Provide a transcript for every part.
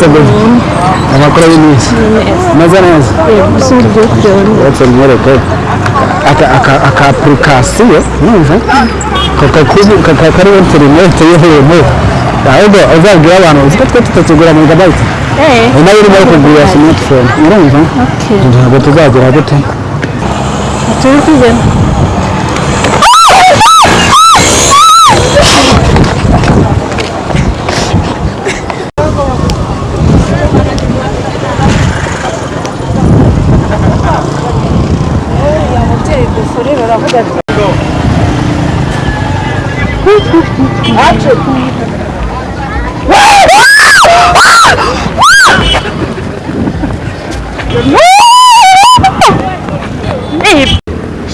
segonda amakuru y'iminsi ameze neza uretse mwereke aka- apurikasiyo numva kakakubu- kaka- kariho interineti y'ihemu ahubwo uzabwira abantu uzi ko twe tutakigura megabayiti na yo urimo kugura simatifone urumva ntabwo tuzagera gute turi kugenda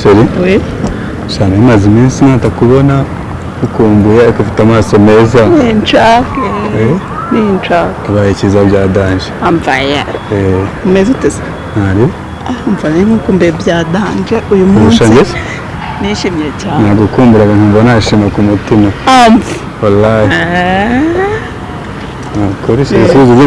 sheri Oui. cyane imaze iminsi natakubona ukumbuye ariko ufite amaso meza. Ninshake Eh, ninshake ubaye icyiza bya danje amvaye Eh, umeze ute se ntari umva rero nk'uko mbe byadanje uyu munsi. ubushangese nishimye cyane nagukumburaga nkumva nashima ku mutima wallahi. Nakora ibisubizo byo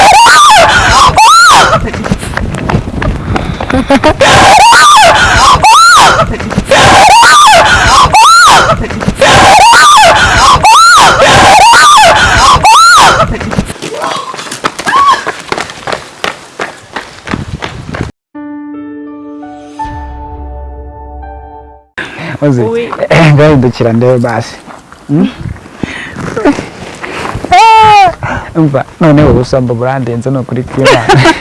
Oui. ngahindukira ndebe basi Hmm? umva noneho ubusambo burandenze ni ukuri kw'imana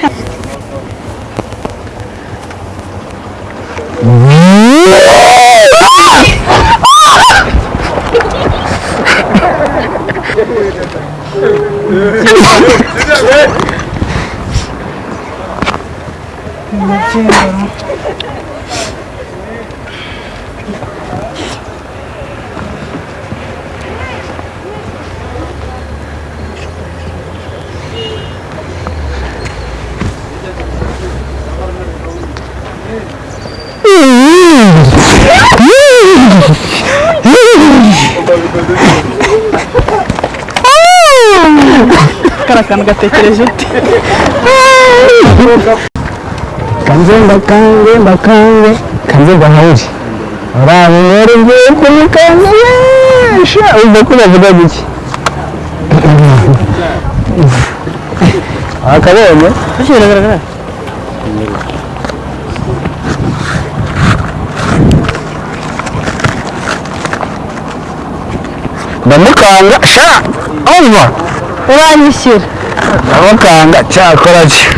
kariya kantu gatekereje ute kanze mbakange mbakange kanze mbahawuri urabe rero ngiye kumukanga yesha umva ko bavuga giki akabonye biragaragara ndamukanga sha. Umva uranyishyura ndamukanga cyakora cyo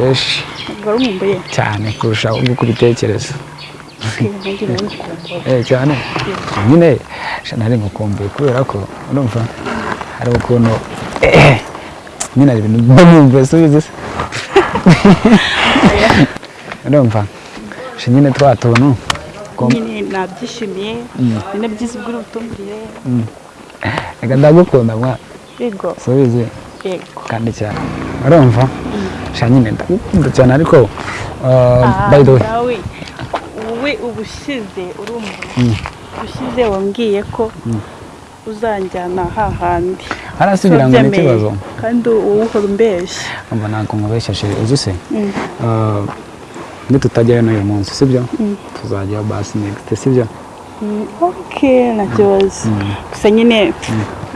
fresh cyane kurusha uko ubitekereza cyane eh, nyine nari mukumbuye kubera ko urumva hari ukuntu nyine hari ibintu mba numva subizi se urumva nyine twa tuntu? Nyine nabyishimiye mm. nyine byiza ubwo urutumvire reka mm. ndagukunda mwa. Subizi kandi cyane. Urumva? Mm. Sha nyine ndagukunda cyane ariko uh, by the way. Wowe ubushize urumva. Ubushize wambwiye ko uzanjyana hahandi harasubira ngo Wabyemeye. n'ikibazo kandi wowe uhora umbeshya umva ntabwo nkubeshyashe uzi se? Mm. Uh, nitutajyayo n'uyu munsi sibyo? Tuzajyayo basi next sibyo? Mm, ok nta kibazo. Gusa nyine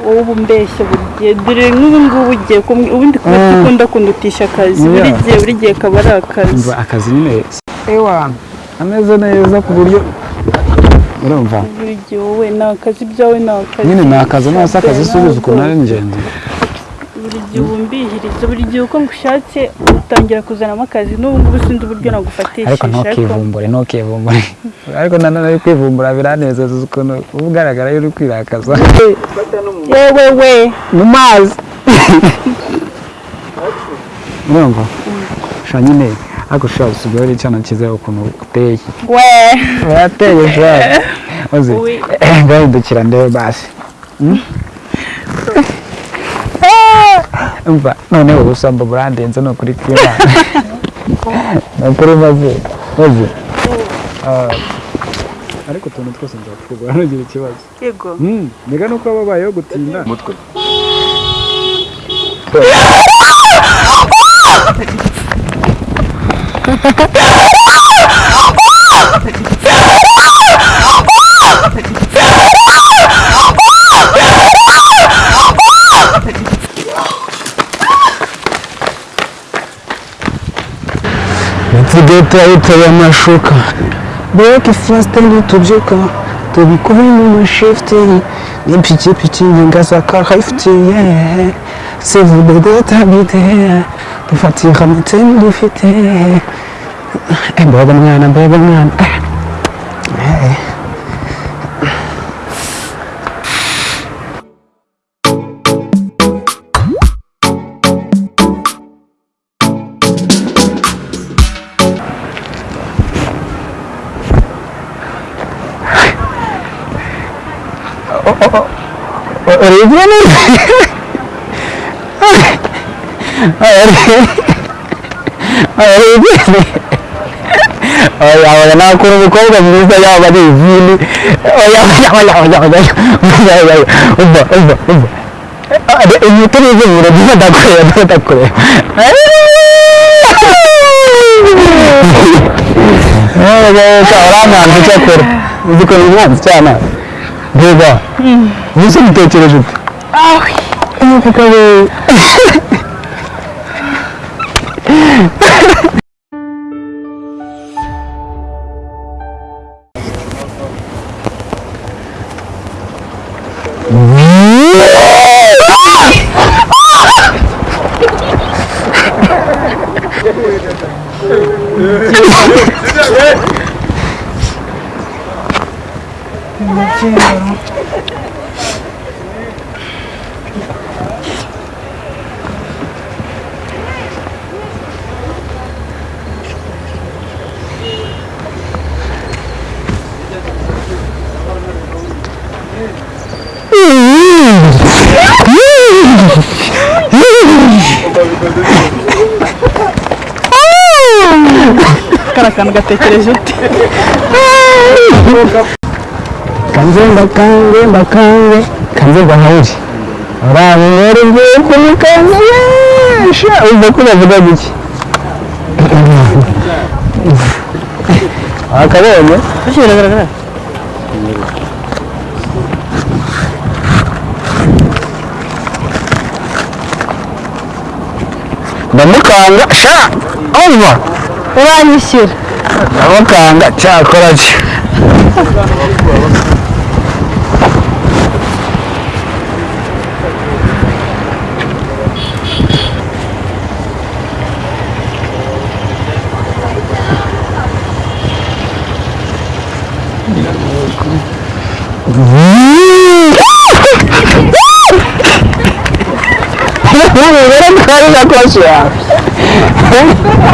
wowe uba umbeshya buri gihe dore nk'ubu ngubu ugiye kumwe ubundi kuba Mm. dukunda kundutisha akazi buri gihe buri gihe kaba ari akazi. Akazi nyine ewa ameze neza ku buryo urumva? Buri gihe wowe ni akazi ibyawe ni akazi nyine ni akazi nose akazi Ntabwo- subiza ukuntu ari ingenzi. Buri gihe ubumbihiriza buri gihe uko ngushatse utangira kuzanamo akazi. N'ubu ngubu sinzi uburyo nagufatishije ariko ntukivumbure ntukivumbure. Ariko nanone uri kwivumbura biranezeza ukuntu uba ugaragara iyo uri kwirakaza. Yewe we mu mazi urumva sha nyine ariko sha usigaye uri icyana cyiza ukuntu uteye we urateye sha uzi ngahindukira ndebe basi. Hmm? umva noneho ubusambo burandenze ni ukuri kw'imana ni ukuri maze maze Ah, ariko utuntu twose nzatwubaha ntugire ikibazo yego mbega nuko baba babayeho gutinda umutwe Эти гетто это я машука. Mbega ifasiteri tubyuka tubikube mu mashifiti n'ipikipiki ngasaka hayifiti yeee sevudodo tabite dufatira amatsinda dufite mbega mwana mbega mwana oya wadanaha kurumukobwa mwiza yaba ari izindi oya oya oya oya oya oya umva umva umva umutoni izubura niba ndakorera niba ndakorera uramwanza icyo akora uzikora umwanzi cyane reba ubuse mutekereje ute nuko kabe agatekereje uti kanzemba kanzemba kanze kanzemba nkawuri urabe rero ngiye kumukanza yesha uva ko bavuga gutya akabenye biragaragara ndamukanga sha umva uranyishyura ndamukanga cyakora ki Não, não, não, não, não, não,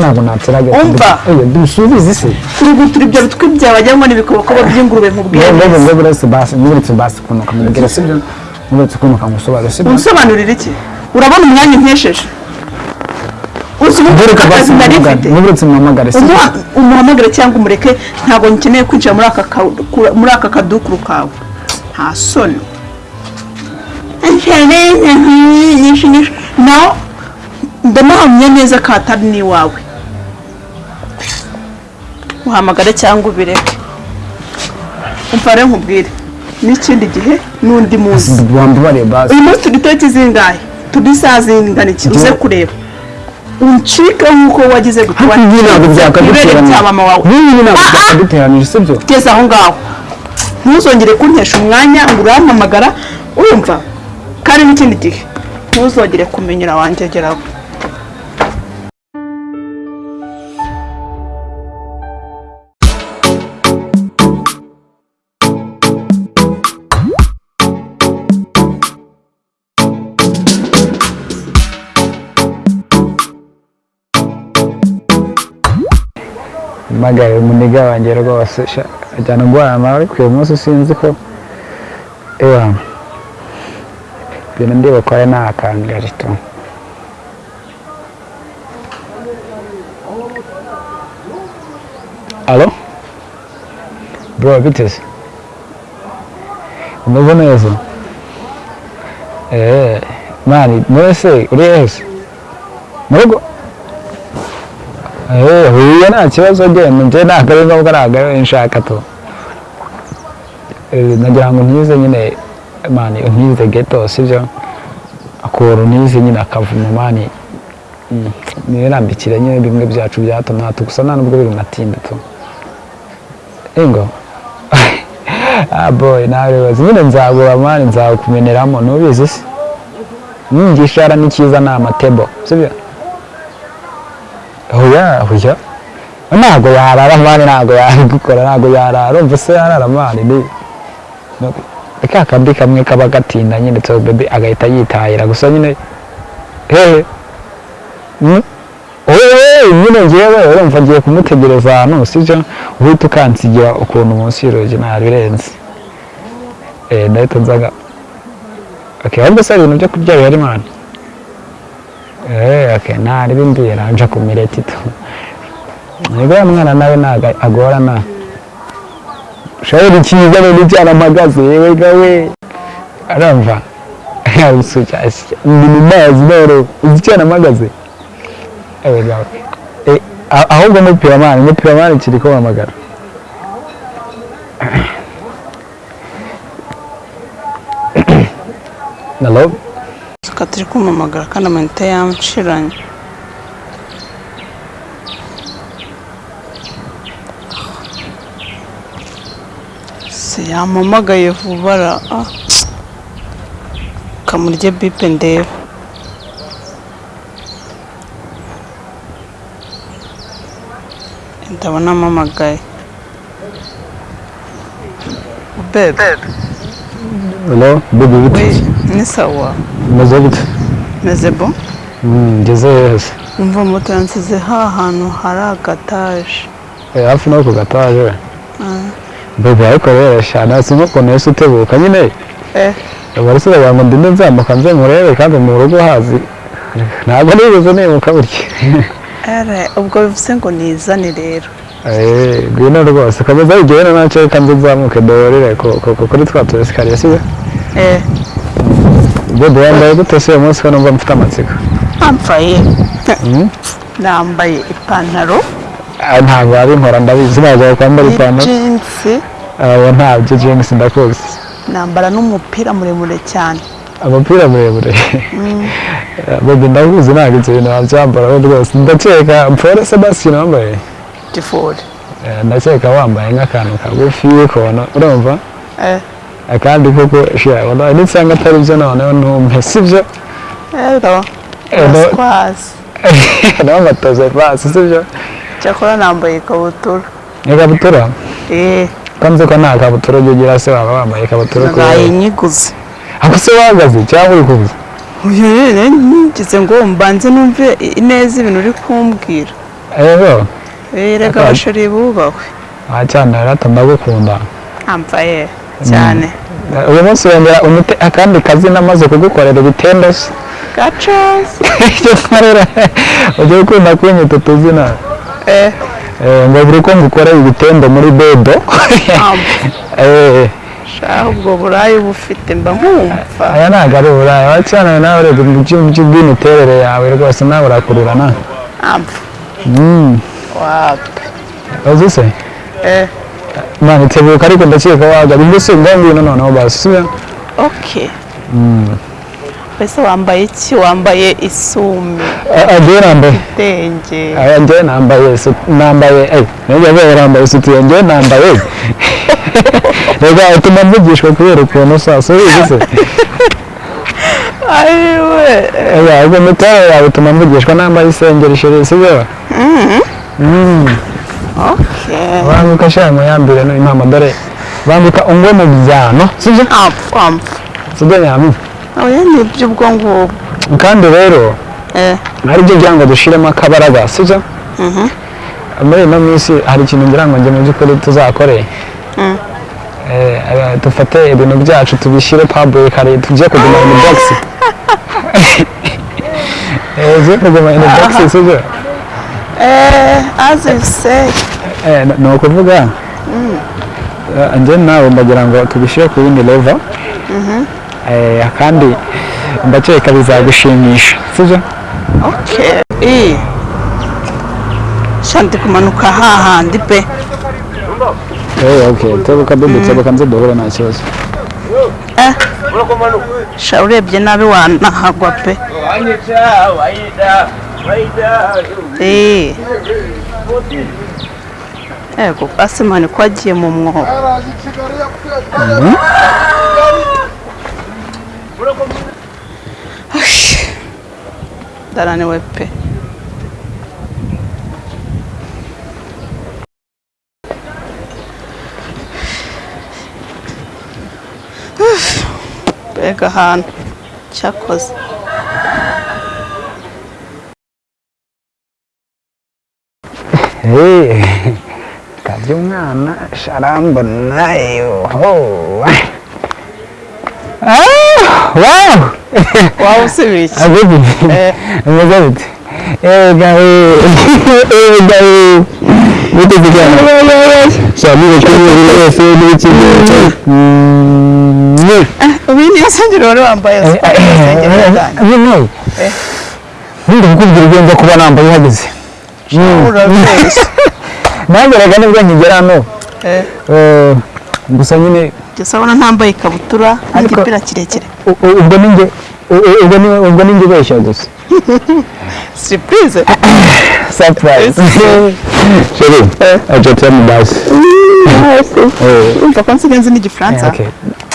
ntabwo natsiraga Umva. dusubize se kurugutura ibyo bitwi byawe wagira ngo ni ibikobokobo by'ingurube nkubwiye ngo ngo buretse basi buretse basi kunuka mubwira sibyo buretse kunuka ngusobanure sibyo unsobanurira iki urabona umwanya unkesheje uzi ubu buretse akazi nari mfite buretse muhamagare sibyo Umuha- umuhamagare cyangwa umureke ntabwo nkeneye kwinjira muri aka ka- ku- muri aka kadukuru kawe nta soni no ndanahamya neza ko atari n'iwawe uhamagare cyangwa ubireke. Umva rero nkubwire. N'ikindi gihe n'undi munsi. Uyu munsi turi tariki zingahe turi saa zingana iki uze kureba. Uncike nk'uko wagize ntabwo byakaduteranya bya mama wawe. Ibi ntabwo byakaduteranije sibyo tugeze aho ngaho. Ntuzongere kuntesha umwanya ngo urampamagara. Urumva kandi n'ikindi gihe. Ntuzongere kumenyera wanjyegeraho mpamagaye umuniga wanjye rwose ajyana nawe ariko uyu munsi sinzi ko ewa ibintu ndiba ko ari ntakangaje tu alo bro biteze umeze neza eee mani mwese uri hese mu rugo Eh, huye nta kibazo genda njye ntabwo ari ngombwa ntabwo ari nshaka Eh, nagira ngo ntize nyine mani ntize geto sibyo akuntu ntize nyine akavuma mani nirambikire nyine bimwe byacu bya hato na gusa nta nubwo biri natinda tu ingo boy nawe rwose nyine nzagura mani nzakumeneramo ntubizi se igishara ni cyiza ni amatebo sibyo oya oya ntabwo yarara mani ntabwo yabikora ntabwo yarara. Umva se yarara mani ni ka kandi kamwe kaba gatinda nyine to bebe agahita yitahira. Gusa nyine hehe Mm. oye nyine ngewe urumva ngiye kumutegereza. Ahantu sibyo uhita ukansigira ukuntu munsi y'urugi ntabirenze eh ndahita nzaga. Okay ahubwo se ibintu byo kurya bihari mani Eh, nari bimbwira nja ku mireti tu. Nibwo ya mwana nawe ntago agorana. Shawuri cyiza rero cyane amagaze yewe gawe. Aramva. Yarusuka. Ndi mu mazi noro. Uzi cyane amagaze. Ewe gawe. Eh, a- ahubwo mupira mani, mupira mani kiri ko mamagara. Hello? Reka turi kumamagara kandi amanita yamushiranye se yampamagaye vuba ara ah. kamurye bipe ndebe ndabona amamagaye bebe Hello? Bibi we biti. Ni sawa Meze bite? meze bo ngeze heza. umva moto yansize ha hantu hari agataje hafi no ku gataje. Bebe ariko rero shana sinko ukuntu yose utebuka nyine. eh Bari se ngo ndinde nzamuka nze murebe kandi mu rugo hazi. Ntabwo nibuze nibuka burya. ubwo bivuze ngo nizane rero Eh, ngwino rwose komeza ugende na cyo kanze nzamuke dorere ko ko- ko- kuri twa tu esikariye bebe wambaye gute se uyu munsi ko numva mfite amatsiko mpamvaye nambaye ipantaro Ah, ntabwo wabinkora ndabizi ntabwo wakwambara ipantaro y'ijinsi abo ntabyo james ndakuzi nambara n'umupira muremure cyane umupira muremure bebe ndakuzi ntabwo ibyo bintu wabyambara rwose ndakeka pole sebastien wambaye tifuri Eh, ndakeka wambaye nk'akantu kagufi kono urumva eh akandi koko wallahi nisanga atari byo noneho ntumpe sibyo rero Eh, no- raswazi n'amatoze pasi sibyo cyakora nambaye ikabutura ikabutura eh. Kanze ko nta kabutura ujya ugira se waba wambaye ikabutura ko nayiniguze ako se wahagaze cyangwa uri kubuza ngize ngo mbanze numve neza ibintu uri kumbwira yego Eh, reka Akaba- abasheri bubahwe wacyana rata ndagukunda ambaye cyane uyu munsi wongera unite akandi kazi namaze kugukorera ibitendo se. Gacazi icyo nkorera ujya ukunda kunyita utuzina? Eh. Eh, ngo buri ko ngukorera ibitendo muri bedo Eh, ubwo burayi bufite mba nkumva aya ntabwo ari uburaya wacyana nawe urebye mu cyumba cy'ubw'imiterere yawe rwose nawe urakurura na amva Mm, wapi uzi se? Eh mwana itebuka ariko ndakeka wagaba ibyo si ngwino noneho basi sibyo okay mbese wambaye iki wambaye isume agiye nambaye aya njyewe nambaye nambaye nijya mbere nambaye sutiye njyewe nambaye reka utuma mvugishwa kubera ukuntu sasa ubizi se ayiwe ubwo miterere yawe utuma mvugishwa nambaye isengeri sheri sibyo okay banguka sha muyambire no impamo dore banguka ungwe mu byano. Sibyo sibyo nyami oya ni iby'ubwo ngubwo kandi rero eh. hari ibyo ngira ngo dushiremo akabaraga sibyo muri ino minsi hari ikintu ngira ngo njye mu by'ukuri tuzakore. Mm. Eh, eh, dufate ibintu byacu tubishyire public hari tujye kuguma in box. Eh tujye kuguma in box sibyo ni ukuvuga eh, njye nawe ndagira ngo tubishyire ku yindi level. Eh, kandi ndakeka bizagushimisha. Sibyo okay eh shanti kumanuka hahandi pe. Eh, okay tebuka bibi tebuka nze duhure nta kibazo. Eh? Urebye nabi wanahagwa pe. Eh ego asimani ko agiye mu mwobo Ash, ndananiwe pe mbega ahantu cyakoze Eh, kajya umwana sharambona yoho Ah, wow waba usibiye iki abibi Eh. umeze bite eh gawe eh gawe bite kujyana shamire kuri wese n'ikindi mm ubu niyo sengero wari wambaye kukubwira ibyo nza kuba nambaye uhageze nageraga ni bwo nkigera hano. Eh. Eh, gusa nyine gusa ubona ntambaye ikabutura n'igipira kirekire. ubwo ninjye u- u- ubwo ni- ubwo ninjye ubeshya gusa. Siripurize surprise. Chérie je t'aime basi Eh, urumva ko nsigaye nzi n'igifaransa okay.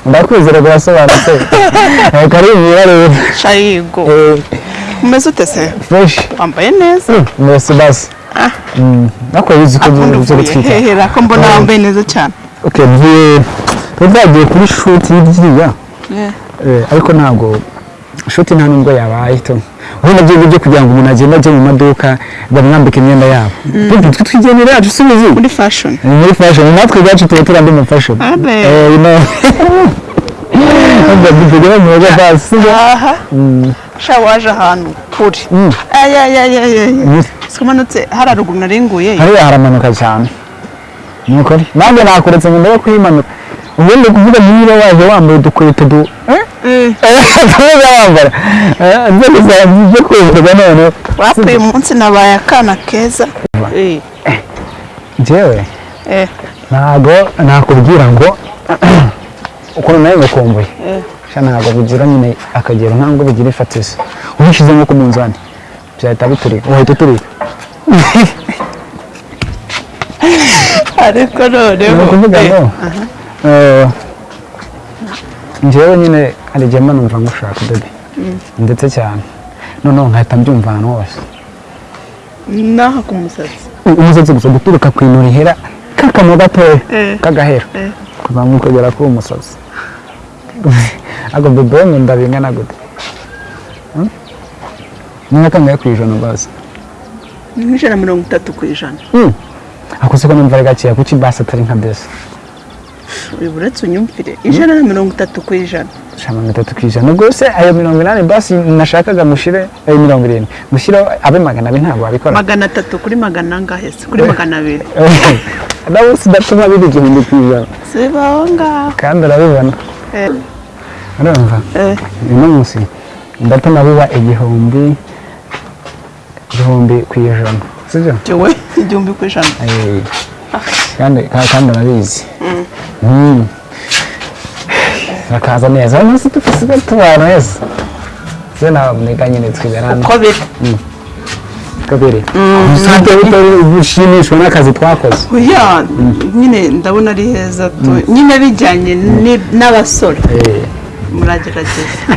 Ndakwizera birasobanutse. Eh, karibu mwirarebe shayigo. Eh, umeze ute se fresh? Wambaye neza. Merci basi. Ah. Mm, nako bizi ko byo gutwika hehera ko mbona wambaye neza cyane. Okay mvuye twagiye kuri shoot y'ibyiya Eh, ariko ntabwo shoti nta nubwo yabaye to urabona byo byo kugira ngo umuntu agende ajye mu maduka bamwambike imyenda yabo. Twe twe twigenera yacu subizi muri fashion. Ni muri fashion. Natwe ubwacu tuba turi andi mu fashion. Abe. eh you know Ubwo tugera mu rugo sibyo? aha sha waje ahantu kure Mm. Mm. simanutse hari haruguru naringuye hariya haramanuka cyane. Ni ukuri nanjye nakuretse ngo ndebe kuyimanuka. Ubundi kuvuga niba waje wambaye udukweto du eh? tuza wambara inzego zanjye zo kwivuga noneho. Wapfuye umunsi nabaye akana keza. Eh, njyewe eh, ntabwo nakubwira ngo ukuntu nawe ngukumbuye eh. ntabwo bigira nyine akagero ntabwo bigira ifatizo. Ubishyize nko ku munzani byahita biturika uhita uturika ariko noneho. Ni ukuvuga eh, ngo eh, njyewe nyine hari igihe mba numva ngushaka bebe ndetse cyane. Noneho nkahita mbyumva ahantu hose. Naha ku musatsi. Umusatsi gusa guturuka ku ino rihera k'akantu gatoya Eh. k'agahera Eh. kuzamuka ukagera kuri uwo musatsi. Ako bebe we nkunda bingana gute Hmm? ni kangahe ku ijana basi ni nk'ijana na mirongo itatu ku ijana ako siko numva ari gakeya kuki basi atari nka besi uyu uretse unyumvire ijana na mirongo itatu ku ijana sha mirongo itatu ku ijana rwose ayo mirongo inani basi nashakaga mushyire ayo mirongo irindwi mushyireho abe magana abiri ntabwo wabikora magana atatu kuri magana angahe se kuri magana abiri nawe udatuma biri igihumbi ku ijana siba aho ngaho kandi urabibona Eh, urumva eh, uyu munsi ndatuma biba igihumbi igihumbi ku ijana. Sibyo? Jyewe igihumbi ku ijana. Eh, kandi ka- kandi urabizi. Mm. bakaza neza. Munsi dusigaye tubana neza. Se naboneka nyine twiberana uko biri. Kabiri. Usibye utari ushimishwa n'akazi twakoze. Nyine ndabona ari heza tu. Nyine bijyanye n'abasore. Eh. muragerageza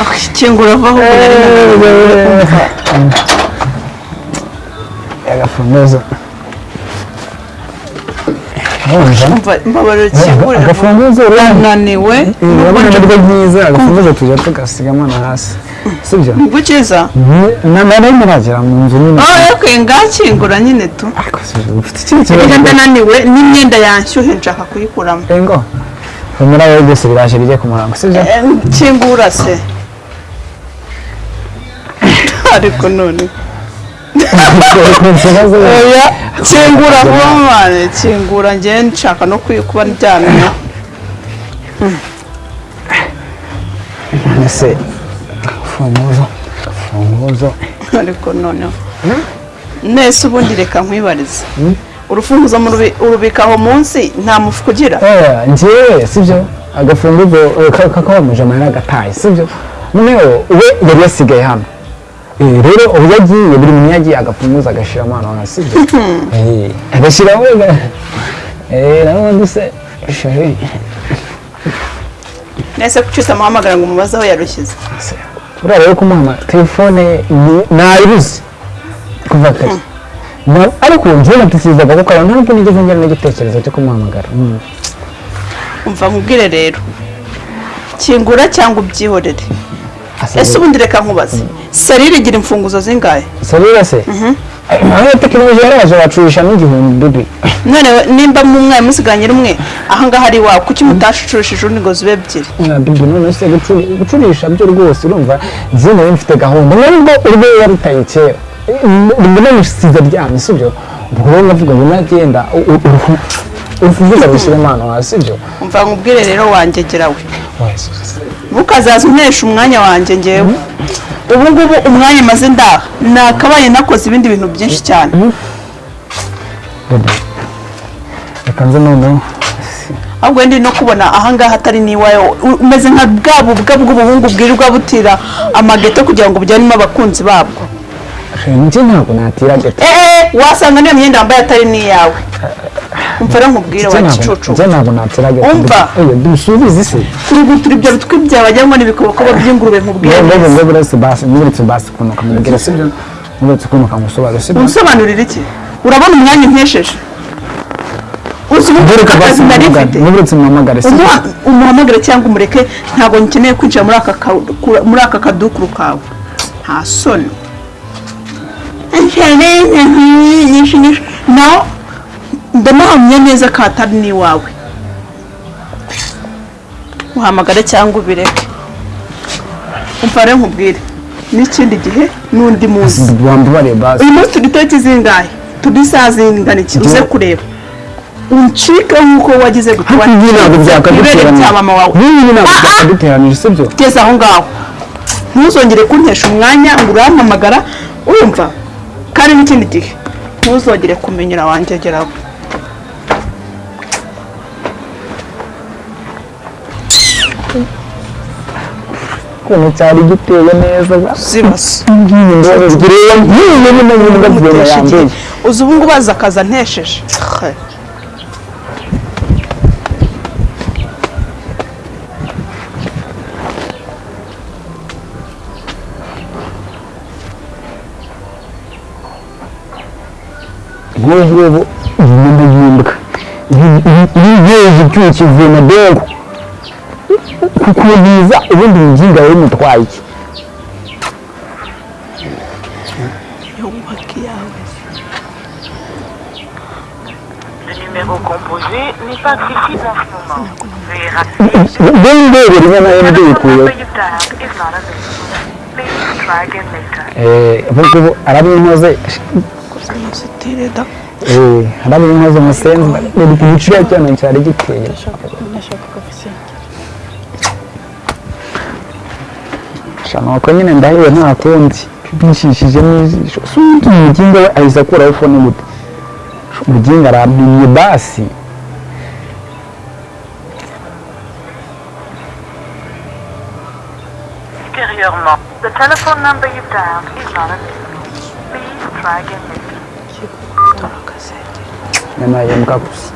aho ikingura avaho agafunguzo agafunguzo urabona naniwe urabona ni bwo byiza agafunguzo tujya tugasigamo na hasi. Sibyo ni bwo ukiza na nari muragera mu nzu nyine aho yakwiye ngakingura nyine tu. Ufite iyo kibazo? Ndananiwe n'imyenda yanshyuhe nshaka kuyikuramo ngo humura wowe byose biraje bijye ku murango sibyo Eh, kingura se. Ariko none. Oya kingura vuba mwana. Kingura njye nshaka no kuba ndyamye. Agafunguzo agafunguzo ariko noneho. Nese ubundi reka nkwibarize urufunguzo murubi- urubika aho munsi nta mufuka ugira. Oya njyewe sibyo? Agafunguzo eh, ka- kakabamuje amahera agataye sibyo? Noneho we yari yasigaye hano. Eh, rero ubu yagiye buri muntu yagiye agafunguzo agashyiramo hano hasi sibyo? Eh, agashyiraho eh nanubundi se sheri nese kuki utamuhamagara ngo umubaze aho yarushyize. Uriya rero kumuha telefone nayibuze kuva kare ariko njyewe natisizaga kuko abantu ntabwo nigeze ngira n'igitekerezo cyo kumuhamagara Mm. umva nkubwire rero. Kingura cyangwa ubyihorere. Ese ubundi reka nkubaze. Serire igira imfunguzo zingahe? Sarira se. Aho tekinoloji yaraje bacurisha n'igihumbi bibi none nimba mu mwaye musiganye rumwe ahangaha ari iwawe kuki mutashushije urundi ngo zibe ebyiri bibi none se gucuri- gucurisha byo rwose urumva nari mfite gahunda. Nubwo urwo yarutaye kera. Mbona musize aryamye sibyo ubwo rero ndavuga ngo nagenda urufunguzo rushyire impano hasi sibyo umva nkubwire rero wangegera we. Ntukazaza untesha umwanya wanjye ngewe ubu ngubu umwanya maze ndaha. Nakabaye nakoze ibindi bintu byinshi cyane. Bebe, reka nze noneho. Ahubwo ndi no kubona ahangaha atari n'iwawe umeze nka bwa bubwa bw'ubuhungu bwirirwa butira amageto kugira ngo bujyanemo abakunzi babwo. Njye ntabwo natira gato eee wasanga niyo myenda wambaye atari n'iyawe. Umva rero nkubwire wa gicucu. ntabwo natira gato Umva. Dusubize ise kurugutura ibyo bitwi byawe wagira ngo ni ibikobokobo by'ingurube nkubwire ngo ngo buretse basi nuretse basi kunuka mubwira sibyo nuretse kunuka musobanure sibyo unsobanurira iki? Urabona umwanya unkesheje uzi ubu Nuretse akazi nari mfite? umuhamagare cyangwa umureke ntabwo nkeneye kwinjira muri aka kadukuru kawe. Nta soni nyinshi nawe ndanahamya neza ko atari n'iwawe uhamagare cyangwa ubireke. Umva rero nkubwire n'ikindi gihe n'undi munsi. Uyu munsi turi tariki zingahe turi saa zingana iki uze kureba. Uncike nk'uko wagize ibi ntabwo byakaduteranije bya mama wawe. Ibi ntabwo byakaduteranije sibyo geza aho ngaho. Ntuzongere kuntesha umwanya ngo urampamagara urumva kandi n'ikindi gihe ntuzongere kumenyera wangegeraho ukuntu cyari giteye neza zibazo ngiriye nk'iyi nyine n'imbwa zigenda yambaye uzi ubu ngubu aza akaza ntesheje nk'ubu ngubu iyi nyuma y'imbwa iyi icyuye kivuye na dongo accessible en ce moment. Veuillez rappeler. dongo rimwe na rimwe The mbikuyeho number you've dialed is not available. Please try again later. ubu ngubu arabinkoze arabinkoze musenzi bari ku giciro cyane cyari giteye shana uko nyine ndahiwe nta kundi bishishije n'ijisho si undi umuginga we ahise akuraho fone gute umuginga arampimye basi the telephone number you've dialed is not available. Please try again later. nyama y'imbwa gusa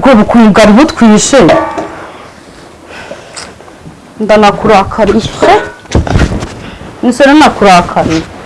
Ubwo bukungu bwari butwishe. Ndanakurakariye nisore nakurakariye kati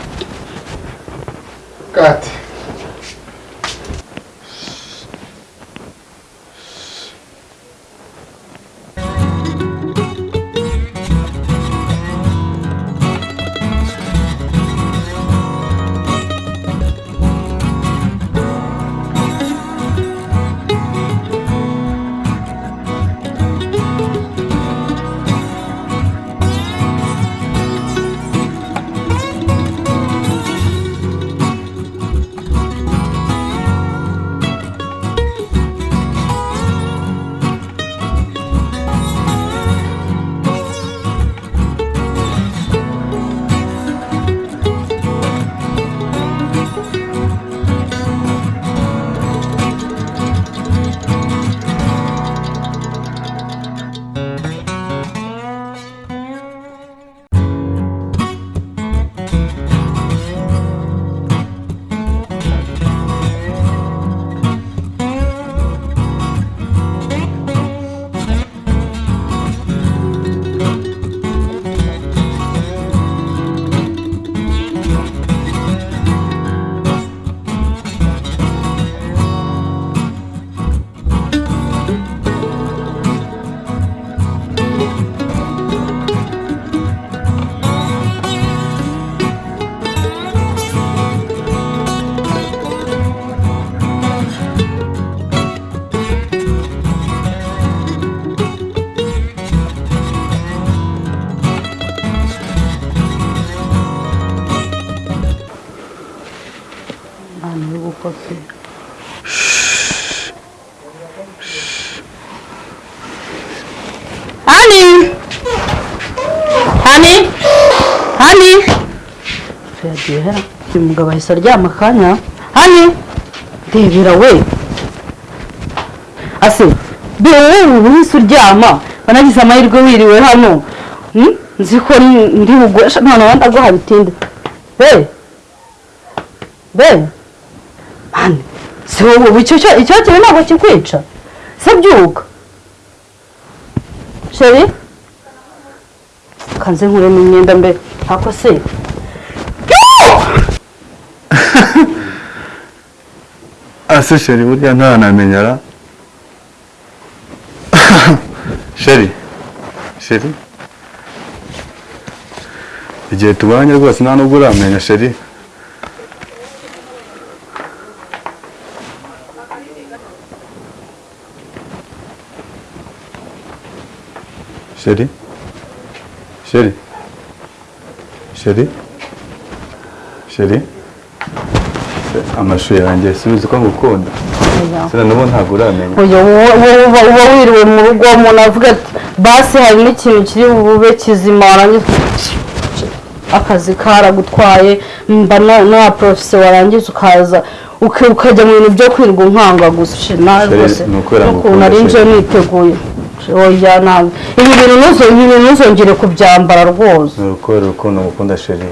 uyu mugabo ahise aryama akanya hani? Ndebera we. Ase be wowe uhise uryama. Wanagize amahirwe wiriwe hano. Hmm? nzi ko ndi bugwesha none wenda guha bitinde be be mani si wowe ubu icyo cyo icyo kintu ntabwo kikwica? Se byuka? Sheri kanze nkuremo imyenda mbe. Ako se? Ase sheri burya ntawanamenya ra sheri sheri igihe tubanye rwose nta nubwo uramenya sheri sheri sheri sheri sheri amashusho yanjye subiza uko ngukunda. Sena n'ubu ntabwo uramenya uba wiriwe mu rugo umuntu avuga ati basi hari n'ikintu kiri bube kizima warangiza akazi karagutwaye mba na- porofise warangiza ukaza uka- ukajya mu bintu byo kwirirwa unkanga gusa. Rwose ni n'ukuntu nari nje niteguye. Oya ibi bintu ntuzongere kubyambara rwose. Ni urukundo urukundo ngukunda sheri.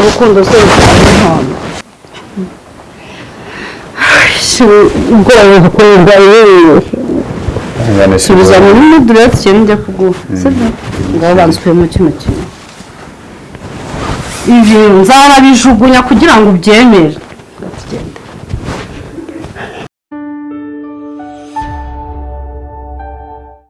Urukundo se rutanga impano ubwoba bukumva yewe subiza muri mudureti ikintu njya kuguha sibyo ngaho banza ukuyemo kino kintu ibi nzarabijugunya kugira ngo ubyemere